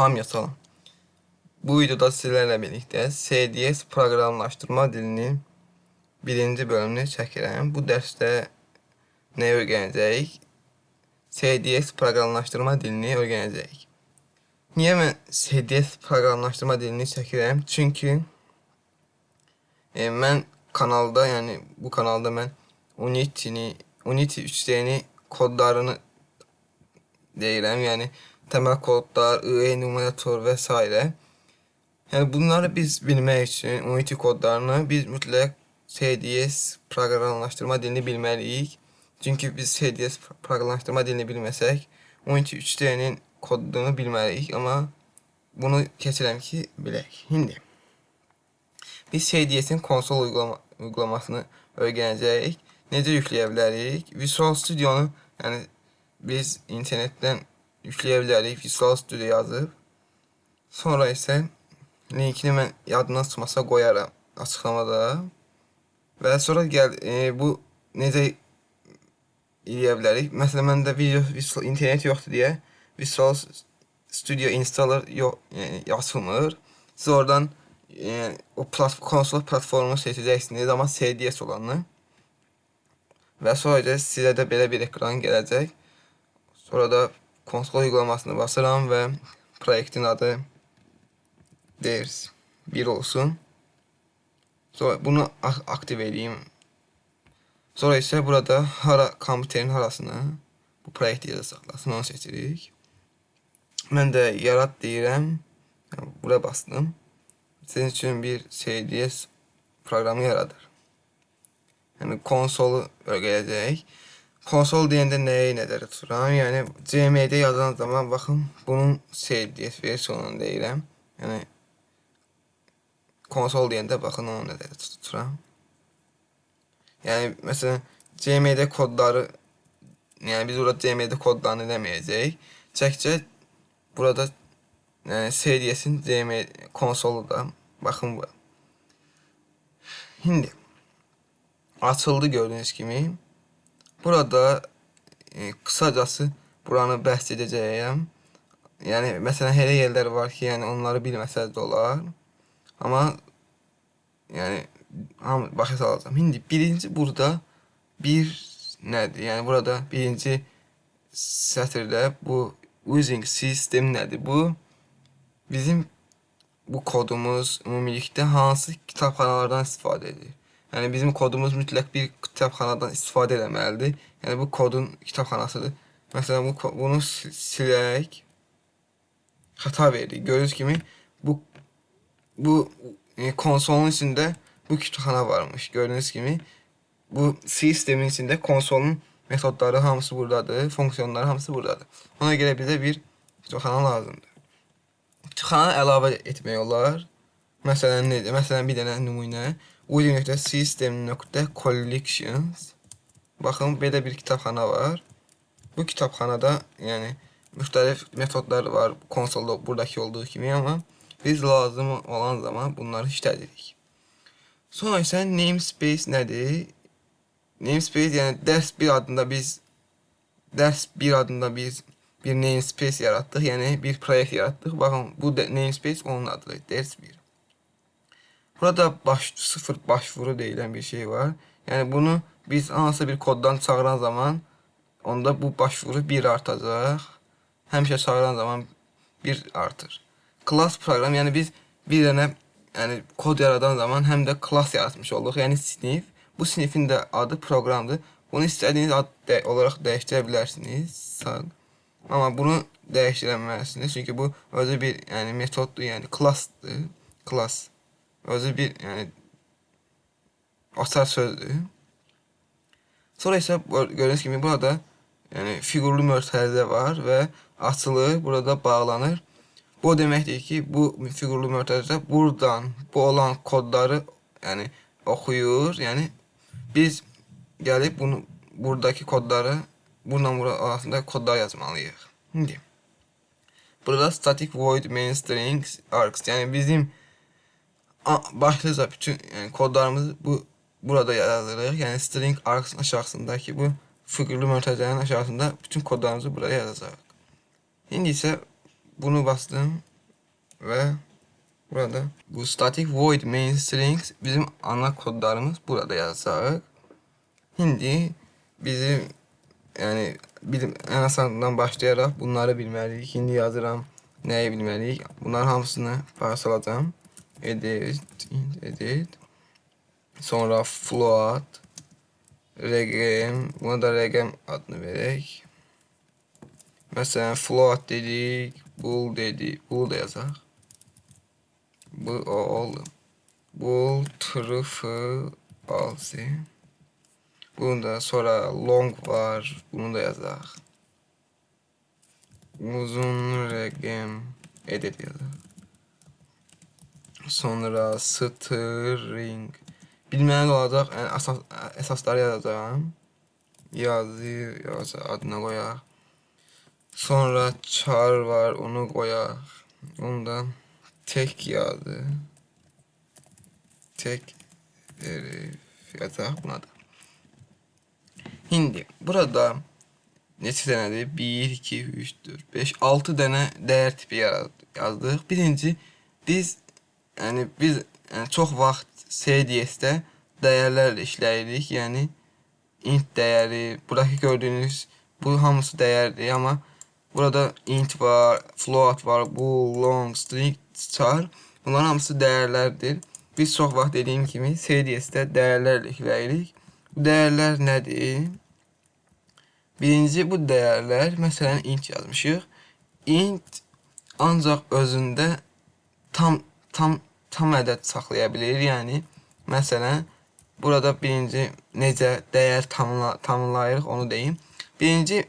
Hamıya salam. Bu videoda sizlərlə birlikdə CDS proqramlaşdırma dilinin birinci bölümünü çəkirəm. Bu dərsdə nə öyrənəcəyik? CDS proqramlaşdırma dilini öyrənəcəyik. Niyə mən CDS proqramlaşdırma dilini çəkirəm? Çünki e, mən kanalda, yəni bu kanalda mən Unity-ni, Unity 3D-ni kodlarını deyirəm. Yəni təməl kodlar, IE numerator və s. Yəni bunları biz bilmək üçün Unity kodlarını biz mütləq CDS proqramlaşdırma dilini bilməliyik. Çünki biz CDS proqramlaşdırma dilini bilməsək, Unity 3D-nin kodunu bilməliyik, amma bunu keçirəm ki, bilək. İndi biz CDS-in konsol uygulama uygulamasını öyrənəcəyik. Necə yükləyə bilərik? Visual Studio-nu, yəni biz internetdən yükləyə bilərik. Visual Studio yazıb. Sonra isə linkini mən yadından çıxmasa qoyaram açıqlamada. Və sonra gəl e, bu necə eləyə bilərik? Məsələn, məndə video visual, internet yoxdur deyə Visual Studio installer yox, yəni açılmır. Siz oradan e, o plat konsol platformunu seçəcəksiniz, amma CDS olanı. Və sonra sizə də belə bir ekran gələcək. Sonra da konsol uygulamasını basıram və proyektin adı deyir 1 olsun. Sonra bunu aktiv edeyim. Sonra isə burada hara kompüterin harasını bu proyekti yazı saxlasın, onu seçirik. Mən də yarat deyirəm. Yəni, bura bastım. Sizin üçün bir CDS proqramı yaradır. Yəni konsolu öyrənəcək. Konsol deyəndə nəyi nəzərdə tuturam? Yəni CMD yazan zaman baxın bunun CDS versiyonunu deyirəm. Yəni konsol deyəndə baxın onu nəzərdə tuturam. Yəni məsələn CMD kodları yəni biz burada CMD kodlarını eləməyəcəyik. Çəkcə burada yəni CDS-in CMD konsolu da baxın bu. İndi açıldı gördüyünüz kimi. Burada e, qısacası buranı bəhs edəcəyəm. Yəni məsələn elə yerlər var ki, yəni onları bilməsəz də olar. Amma yəni hamı başa salacağam. İndi birinci burada bir nədir? Yəni burada birinci sətirdə bu using system nədir? Bu bizim bu kodumuz ümumilikdə hansı kitabxanalardan istifadə edir? Yəni bizim kodumuz mütləq bir kitabxanadan istifadə etməlidir. Yəni bu kodun kitabxanasıdır. Məsələn bu bunu silək. Xəta verdik. Gördüyünüz kimi bu bu e, konsolun içində bu kitabxana varmış. Gördüyünüz kimi bu sistemin içində konsolun metodları hamısı buradadır, funksiyonları hamısı buradadır. Ona görə bizə bir kitabxana lazımdır. Kitabxana əlavə etmək olar. Məsələn necə? Məsələn bir dənə nümunə www.system.collections Baxın, belə bir kitabxana var. Bu kitabxanada, yəni müxtəlif metodlar var konsolda buradakı olduğu kimi, amma biz lazım olan zaman bunları işlədirik. Sonra isə namespace nədir? Namespace yəni dərs 1 adında biz dərs 1 adında biz bir namespace yaratdıq, yəni bir proyekt yaratdıq. Baxın, bu namespace onun adıdır, dərs 1. Burada baş, sıfır başvuru deyilən bir şey var. Yəni bunu biz hansısa bir koddan çağıran zaman onda bu başvuru 1 artacaq. Həmişə çağıran zaman 1 artır. Class proqram, yəni biz bir dənə yəni kod yaradan zaman həm də class yaratmış olduq. Yəni sinif. Bu sinifin də adı proqramdır. Bunu istədiyiniz ad də olaraq dəyişdirə bilərsiniz. Sağ. Amma bunu dəyişdirə bilməzsiniz. Çünki bu özü bir yəni metoddur, yəni classdır. Class. Özü bir yəni açar sözdür. Sonra isə gördüyünüz kimi burada yəni fiqurlu mötərizə var və açılır, burada bağlanır. Bu deməkdir ki, bu fiqurlu mötərizə buradan bu olan kodları yəni oxuyur. Yəni biz gəlib bunu buradakı kodları bununla bura arasında kodlar yazmalıyıq. İndi burada static void main string args yəni bizim başlıca bütün yani kodlarımızı bu burada yazırıq. Yəni string args aşağısındakı bu figürlü mötərizənin aşağısında bütün kodlarımızı buraya yazacağıq. İndi isə bunu bastım. ve burada bu static void main strings bizim ana kodlarımız burada yazacağıq. Şimdi bizim yani bizim en asanından başlayaraq bunları bilməliyik. Şimdi yazıram nəyi bilməliyik. Bunların hamısını parçalayacağım. Edit, edit. Sonra float, regem, buna da regem adını verək. Məsələn, float dedik, bool dedik, bool da yazaq. Bu o oldu. Bool true false. Bunu sonra long var, bunu da yazaq. Uzun regem edit yazaq. Sonra string bilməli olacaq. Yəni əsas əsasları yazacağam. Yazı yazı adına qoyaq. Sonra char var, onu qoyaq. Onu da tek yazı. Tek herif yazaq buna da. Şimdi burada neçə dənədir? 1, 2, 3, 4, 5, 6 dənə dəyər tipi yazdıq. Birinci biz yəni biz yəni çox vaxt CDS-də dəyərlərlə işləyirik. Yəni int dəyəri, buradakı gördüyünüz bu hamısı dəyərdir, amma burada int var, float var, bool, long, string, char. Bunların hamısı dəyərlərdir. Biz çox vaxt dediyim kimi CDS-də dəyərlərlə işləyirik. Bu dəyərlər nədir? Birinci bu dəyərlər, məsələn int yazmışıq. Int ancaq özündə tam tam tam ədəd saxlaya bilir. Yəni məsələn burada birinci necə dəyər tanımla, tanımlayırıq onu deyim. Birinci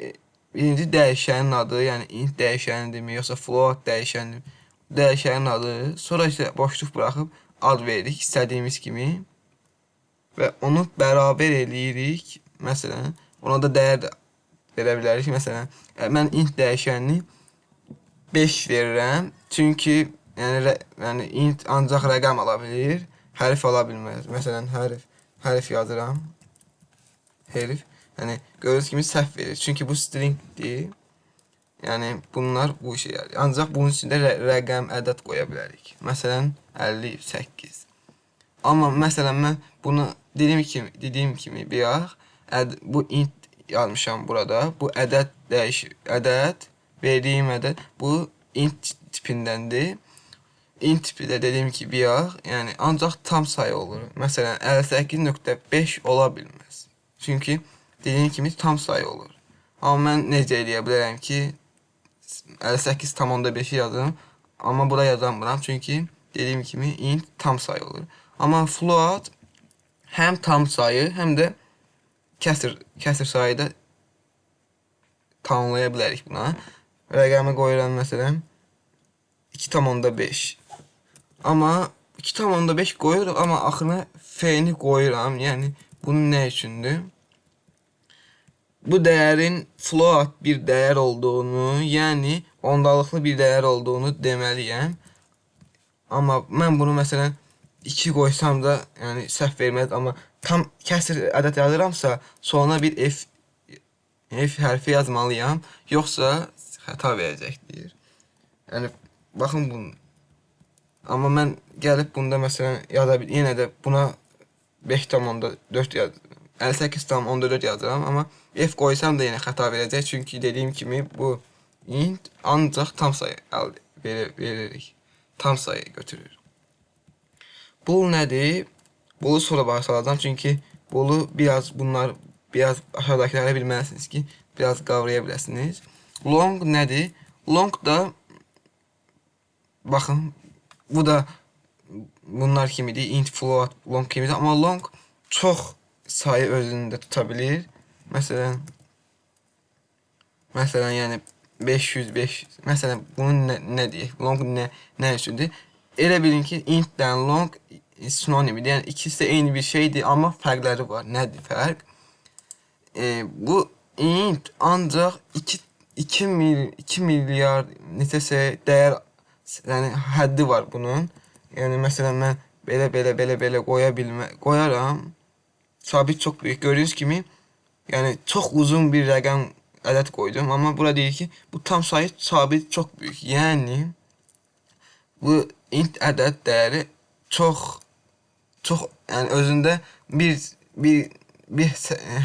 e, birinci dəyişənin adı, yəni int dəyişənindimi, yoxsa float dəyişənin dəyişənin adı, sonra isə boşluq buraxıb ad veririk istədiyimiz kimi və onu bərabər eləyirik. Məsələn, ona da dəyər də verə bilərik. Məsələn, e, mən int dəyişənini 5 verirəm. Çünki yəni yəni int ancaq rəqəm ala bilir, hərf ala bilməz. Məsələn, hərf hərf yazıram. Hərf yəni gördüyünüz kimi səhv verir. Çünki bu stringdir. Yəni bunlar bu işə yarayır. Ancaq bunun içində rə rəqəm, ədəd qoya bilərik. Məsələn, 58. Amma məsələn mən bunu dediyim kimi, dediyim kimi bayaq əd, bu int yazmışam burada. Bu ədəd dəyişir. Ədəd verdiyim ədəd bu int tipindəndir int tipi də dediyim ki, bayaq, yəni ancaq tam sayı olur. Məsələn, 58.5 ola bilməz. Çünki dediyim kimi tam sayı olur. Amma mən necə eləyə bilərəm ki, 58.5-i yazım, amma bura yazamıram. Çünki dediyim kimi int tam sayı olur. Amma float həm tam sayı, həm də kəsr kəsr sayıda tanımlaya bilərik buna. Rəqəmi qoyuram məsələn 2.5 Amma 2,5 qoyuruq, amma axırına f-ni qoyuram. Yəni bunun nə üçündür? Bu dəyərin float bir dəyər olduğunu, yəni ondalıqlı bir dəyər olduğunu deməliyəm. Amma mən bunu məsələn 2 qoysam da, yəni səhv verməz, amma tam kəsr ədəd yazıramsa, sonra bir f f hərfi yazmalıyam, yoxsa xəta verəcəkdir. Yəni baxın bunu Amma mən gəlib bunda məsələn yaza bil, yenə də buna 5.4 yaz 58.14 yazıram, amma f qoysam da yenə xəta verəcək, çünki dediyim kimi bu int ancaq tam sayı əldə verir, veririk. Tam sayı götürür. Bul nədir? Bulu sonra başa salacağam, çünki bulu biraz bunlar biraz aşağıdakiləri bilməlisiniz ki, biraz qavraya biləsiniz. Long nədir? Long da baxın Bu da bunlar kimidir. Int, float, long kimidir. Amma long çox sayı özündə tuta bilir. Məsələn, məsələn, yəni 505, məsələn, bunun nə, nə deyək, long nə, nə üçündür? Elə bilin ki, int-dən long sinonimidir. Yəni, ikisi də eyni bir şeydir, amma fərqləri var. Nədir fərq? E, bu int ancaq 2, 2, mil, 2 milyar neçəsə dəyər yəni həddi var bunun. Yəni məsələn mən belə belə belə belə qoya bilmə qoyaram. Sabit çox böyük. Gördüyünüz kimi yəni çox uzun bir rəqəm ədəd qoydum, amma bura deyir ki, bu tam sayı sabit çox böyük. Yəni bu int ədəd dəyəri çox çox yəni özündə bir bir bir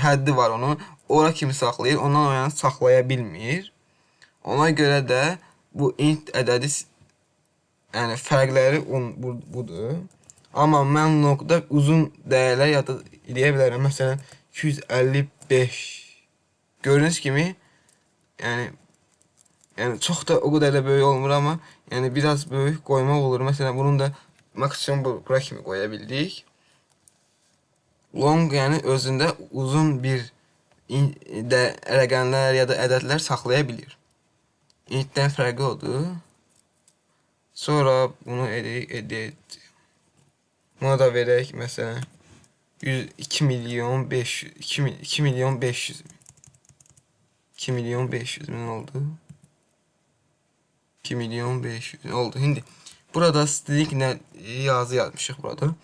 həddi var onun. Ora kimi saxlayır, ondan o yana saxlaya bilmir. Ona görə də bu int ədədi yəni fərqləri un, bu, budur. Amma mən nokta uzun dəyərlər yada eləyə bilərəm. Məsələn 255 gördüyünüz kimi yəni yəni çox da o qədər də böyük olmur amma yəni biraz böyük qoymaq olur. Məsələn bunun da maksimum bura kimi qoya bildik. Long yəni özündə uzun bir də rəqəmlər ya da ədədlər saxlaya bilir. İntdən fərqi odur. Sonra bunu edirik, edit. Buna da verək məsələn 2 milyon 500 2, 2 milyon 500 min. 2 milyon 500 min oldu. 2 milyon 500 min oldu. Şimdi burada string nə yazı yazmışıq burada.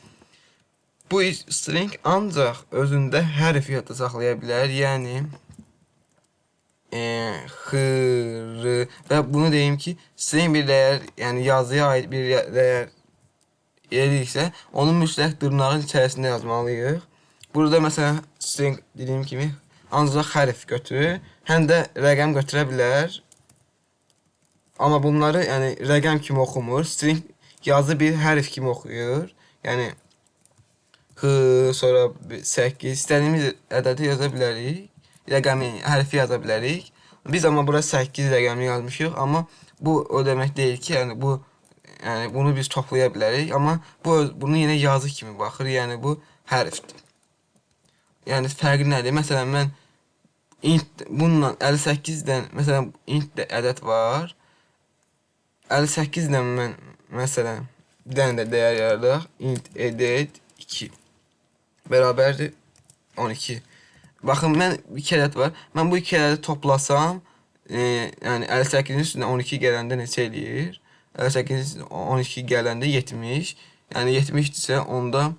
Bu string ancaq özündə hərf yadda saxlaya bilər. Yəni e, xır və bunu deyim ki, string bir dəyər, yəni yazıya aid bir dəyər ediriksə, onu mütləq dırnağın içərisində yazmalıyıq. Burada məsələn string dediyim kimi ancaq hərf götürür, həm də rəqəm götürə bilər. Amma bunları yəni rəqəm kimi oxumur. String yazı bir hərf kimi oxuyur. Yəni X, sonra 8, istədiyimiz ədədi yaza bilərik. Rəqəmi, hərfi yaza bilərik. Biz amma bura 8 rəqəmini yazmışıq, amma bu o demək deyil ki, yəni bu yəni bunu biz toplaya bilərik, amma bu bunu yenə yazı kimi baxır. Yəni bu hərfdir. Yəni fərqi nədir? Məsələn mən int bununla 58-dən məsələn int ədəd var. 58-dən mən məsələn bir dənə də dəyər yaradaq. int edit 2 bərabərdir 12. Baxın, mən iki ədəd var. Mən bu iki ədədi toplasam, e, yəni 58-in üstünə 12 gələndə neçə eləyir? 58-in 12 gələndə 70. Yəni 70-dirsə, onda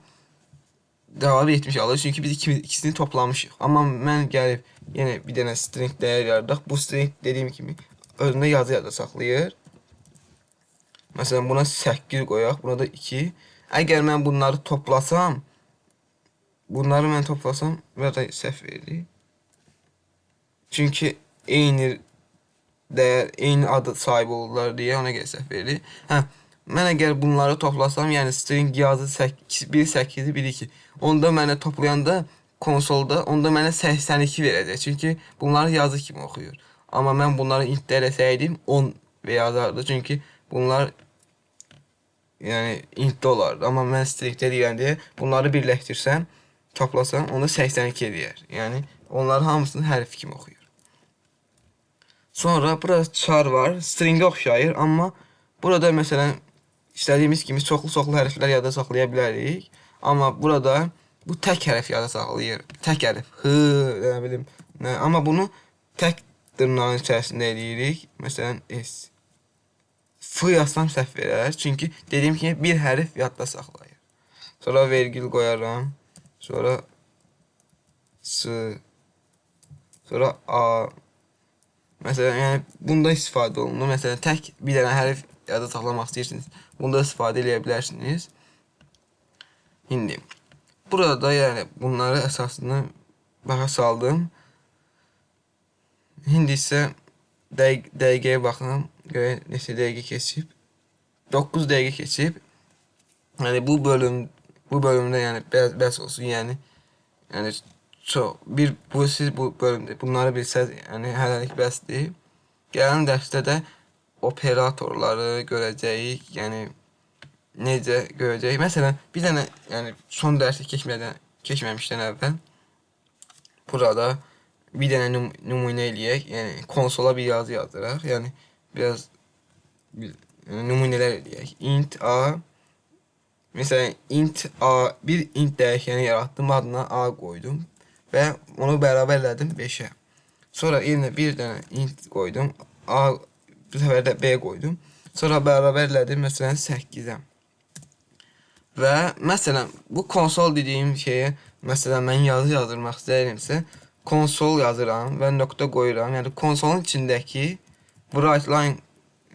cavabı 70 alır. Çünki biz iki, ikisini toplamışıq. Amma mən gəlib yenə bir dənə string dəyər yaradaq. Bu string dediyim kimi özündə yazı yada saxlayır. Məsələn, buna 8 qoyaq, buna da 2. Əgər mən bunları toplasam, Bunları mən toplasam burada səhv verir. Çünki eyni dəyər, eyni adı sahib olurlar deyə ona görə səhv verir. Hə, mən əgər bunları toplasam, yəni string yazı 1 8 1 2. Onda mənə toplayanda konsolda onda mənə 82 verəcək. Çünki bunları yazı kimi oxuyur. Amma mən bunları intdə eləsəydim 10 və yazardı. Çünki bunlar yəni intdə olardı. Amma mən stringdə deyirəm deyə bunları birləşdirsəm toplasan onda 82 eləyər. Yəni onların hamısını hərf kimi oxuyur. Sonra burada char var. Stringə oxşayır, amma burada məsələn istədiyimiz kimi çoxlu-çoxlu hərflər yada saxlaya bilərik. Amma burada bu tək hərf yada saxlayır. Tək hərf. H, nə bilim. Nə, amma bunu tək dırnağın içərisində eləyirik. Məsələn S. F yazsam səhv verər. Çünki dediyim kimi bir hərf yadda saxlayır. Sonra vergül qoyaram. Sonra S. Sonra A. Mesela yani bunda istifadə olunur. Mesela tək bir dənə hərf yada saxlamaq istəyirsiniz. Bunda istifadə edə bilərsiniz. İndi burada da yəni bunları əsasını baxa saldım. İndi isə dəqiq dəqiqəyə baxın. Görək neçə dəqiqə keçib. 9 dəqiqə keçib. Yəni bu bölüm bu bölümde yani biraz bes olsun yani yani çok bir bu siz bu bölümde bunları bilsəz yani hələlik bəsdir. Gələn dərsdə də operatorları görəcəyik. Yəni necə görəcəyik. Məsələn, bir dənə yəni son dərsi keçmədən keçməmişdən əvvəl burada bir dənə num nümunə eləyək. Yəni konsola bir yazı yazdıraq. Yəni biraz bir, yəni, nümunələr eləyək. int a Mesela int a bir int dəyişəni yaratdım, adına a qoydum və onu bərabərlədim 5-ə. Sonra yerinə bir dənə int qoydum, a bu səfər də b qoydum. Sonra bərabərlədim məsələn 8-ə. Və məsələn bu konsol dediyim şeyə məsələn mən yazı yazdırmaq istəyirəmsə, konsol yazıram və nöqtə qoyuram. Yəni konsolun içindəki write line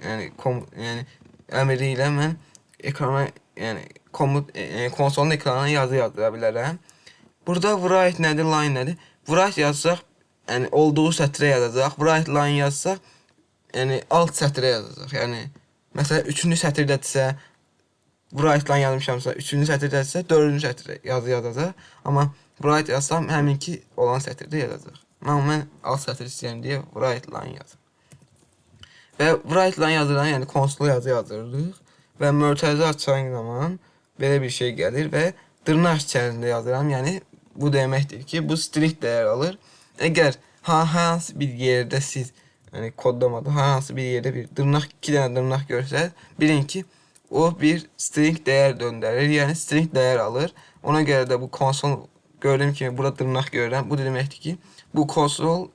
yəni kom, yəni əmri ilə mən ekrana, yəni komut e, konsolun ekranına yazı yazdıra bilərəm. Burada write nədir, line nədir? Write yazsaq, yəni olduğu sətrə yazacaq. Write line yazsaq, yəni alt sətrə yazacaq. Yəni məsələn 3-cü sətirdədirsə, write line yazmışamsa, 3-cü sətirdədirsə, 4-cü sətrə yazı yazacaq. Amma write yazsam həminki olan sətirdə yazacaq. Amma mən alt sətr istəyirəm deyə write line yazıram. Və write line yazılan, yəni konsol yazı yazırıq və mötərizə açan zaman belə bir şey gəlir və dırnaq içərisində yazıram. Yəni bu deməkdir ki, bu string dəyər alır. Əgər ha hansı bir yerdə siz yəni kodlamada hansı bir yerdə bir dırnaq, iki dənə dırnaq görsəz, bilin ki, o bir string dəyər döndərir. Yəni string dəyər alır. Ona görə də bu konsol gördüyüm kimi burada dırnaq görürəm. Bu deməkdir ki, bu konsol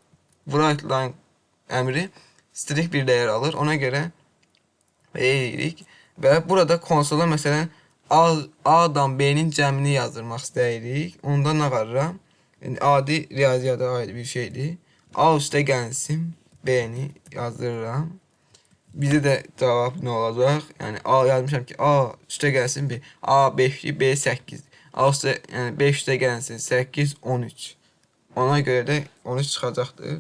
write line əmri string bir dəyər alır. Ona görə eləyirik və burada konsola məsələn A-dan B-nin cəmini yazdırmaq istəyirik. Onda nə qarıram? Yəni adi riyaziyyata aid bir şeydir. A üstə gəlsin B-ni yazdırıram. Bizə də cavab nə olacaq? Yəni A yazmışam ki, A üstə gəlsin B. A 5-dir, B 8-dir. A üstə yəni 5 üstə gəlsin 8 13. Ona görə də 13 çıxacaqdır.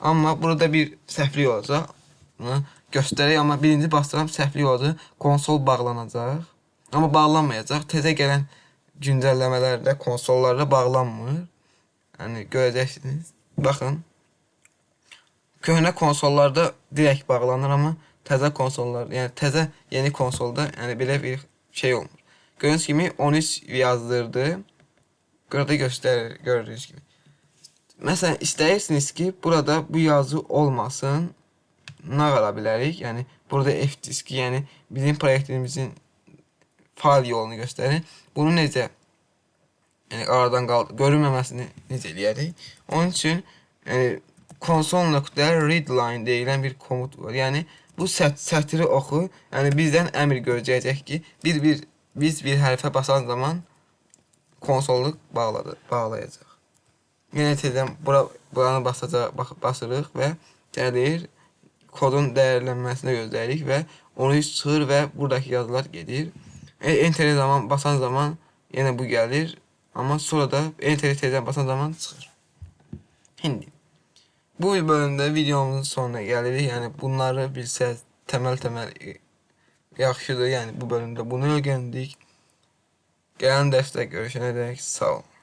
Amma burada bir səhvlik olacaq. Göstərək, amma birinci bastıram səhvlik olacaq. Konsol bağlanacaq. Amma bağlanmayacaq. Təzə gələn güncəlləmələrdə konsollarda bağlanmır. Yəni görəcəksiniz. Baxın. Köhnə konsollarda direkt bağlanır, amma təzə konsollar, yəni təzə yeni konsolda yəni belə bir şey olmur. Gördüyünüz kimi 13 yazdırdı. Burada göstərir, gördüyünüz kimi. Məsələn, istəyirsiniz ki, burada bu yazı olmasın. Nə qala bilərik? Yəni burada F diski, yəni bizim proyektimizin fail yolunu göstərir. Bunu necə yəni aradan qal görünməməsini necə eləyərik? Onun üçün yəni console.read line deyilən bir komut var. Yəni bu sət sətri oxu, yəni bizdən əmr görəcək ki, bir bir biz bir hərfə basan zaman konsolluq bağladı, bağlayacaq. Yenə tezdən bura, buranı basacaq, basırıq və gəlir kodun dəyərlənməsini gözləyirik və onu çıxır və buradakı yazılar gedir. E, enter zaman basan zaman yenə bu gəlir, amma sonra da enter tezdən basan zaman çıxır. İndi bu bölümdə videomuzun sonuna gəlirik. Yəni bunları bilsəz təməl-təməl yaxşıdır. Yəni bu bölümdə bunu öyrəndik. Gələn dərsdə görüşənədək sağ olun.